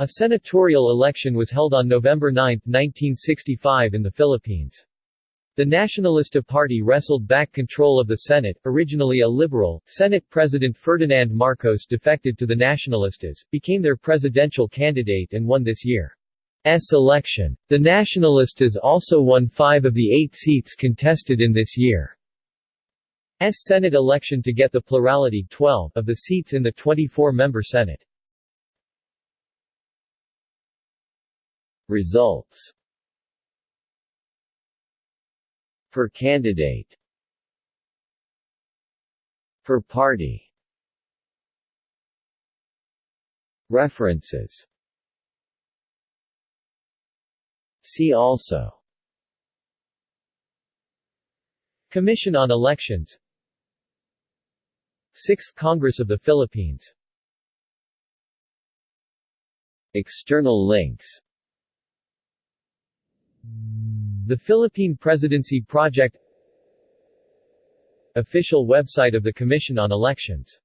A senatorial election was held on November 9, 1965 in the Philippines. The Nacionalista Party wrestled back control of the Senate, originally a liberal. Senate President Ferdinand Marcos defected to the Nacionalistas, became their presidential candidate and won this year's election. The Nacionalistas also won five of the eight seats contested in this year's Senate election to get the plurality 12 of the seats in the 24-member Senate. Results Per candidate Per party. References. See also. Commission on Elections. 6th Congress of the Philippines. External links The Philippine Presidency Project Official website of the Commission on Elections